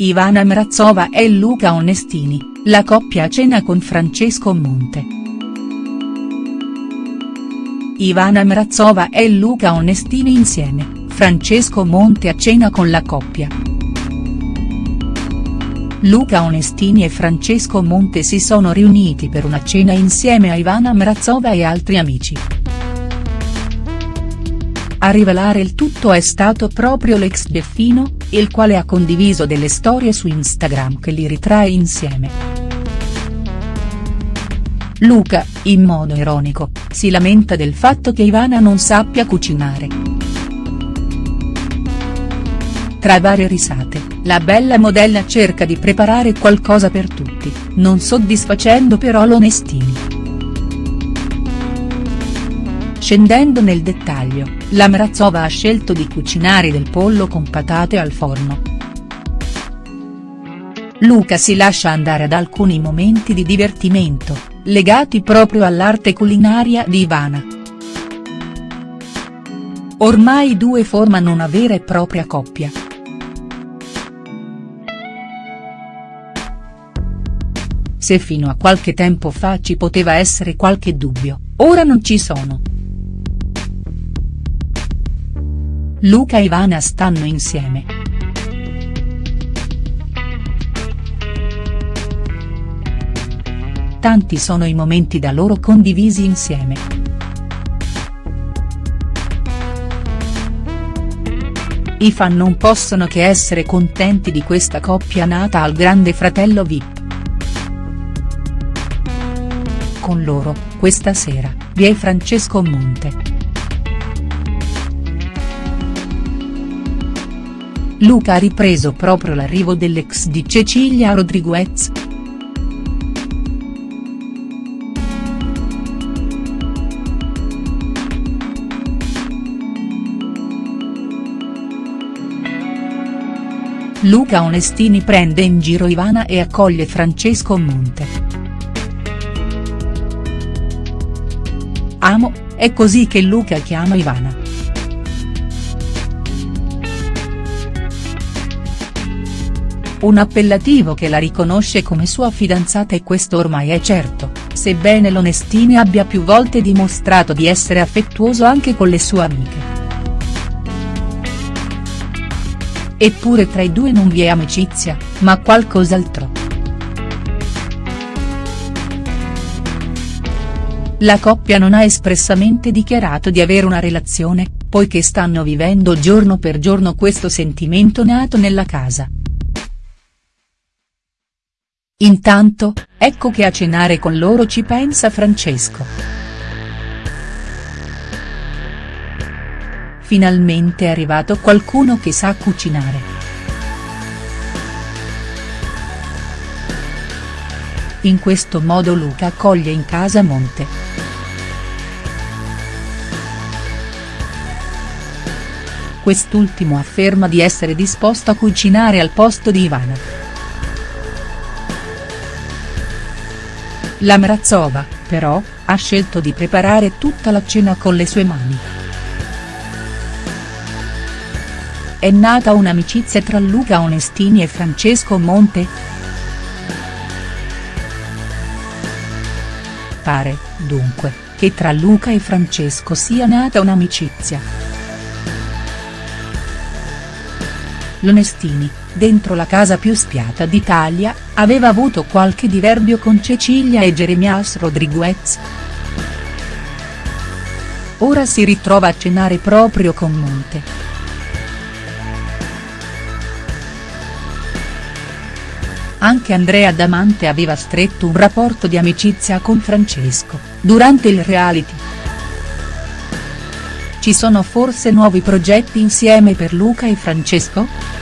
Ivana Mrazova e Luca Onestini, la coppia a cena con Francesco Monte. Ivana Mrazova e Luca Onestini insieme, Francesco Monte a cena con la coppia. Luca Onestini e Francesco Monte si sono riuniti per una cena insieme a Ivana Mrazova e altri amici. A rivelare il tutto è stato proprio l'ex Deffino, il quale ha condiviso delle storie su Instagram che li ritrae insieme. Luca, in modo ironico, si lamenta del fatto che Ivana non sappia cucinare. Tra varie risate, la bella modella cerca di preparare qualcosa per tutti, non soddisfacendo però l'Onestini. Scendendo nel dettaglio, la Mrazova ha scelto di cucinare del pollo con patate al forno. Luca si lascia andare ad alcuni momenti di divertimento, legati proprio all'arte culinaria di Ivana. Ormai i due formano una vera e propria coppia. Se fino a qualche tempo fa ci poteva essere qualche dubbio, ora non ci sono. Luca e Ivana stanno insieme. Tanti sono i momenti da loro condivisi insieme. I fan non possono che essere contenti di questa coppia nata al grande fratello Vip. Con loro, questa sera, vi è Francesco Monte. Luca ha ripreso proprio l'arrivo dell'ex di Cecilia Rodriguez. Luca Onestini prende in giro Ivana e accoglie Francesco Monte. Amo, è così che Luca chiama Ivana. Un appellativo che la riconosce come sua fidanzata e questo ormai è certo, sebbene l'Onestini abbia più volte dimostrato di essere affettuoso anche con le sue amiche. Eppure tra i due non vi è amicizia, ma qualcos'altro. La coppia non ha espressamente dichiarato di avere una relazione, poiché stanno vivendo giorno per giorno questo sentimento nato nella casa. Intanto, ecco che a cenare con loro ci pensa Francesco. Finalmente è arrivato qualcuno che sa cucinare. In questo modo Luca accoglie in casa Monte. Quest'ultimo afferma di essere disposto a cucinare al posto di Ivana. La Mrazova, però, ha scelto di preparare tutta la cena con le sue mani. È nata un'amicizia tra Luca Onestini e Francesco Monte?. Pare, dunque, che tra Luca e Francesco sia nata un'amicizia. L'Onestini, dentro la casa più spiata d'Italia, aveva avuto qualche diverbio con Cecilia e Jeremias Rodriguez. Ora si ritrova a cenare proprio con Monte. Anche Andrea Damante aveva stretto un rapporto di amicizia con Francesco, durante il reality. Ci sono forse nuovi progetti insieme per Luca e Francesco?.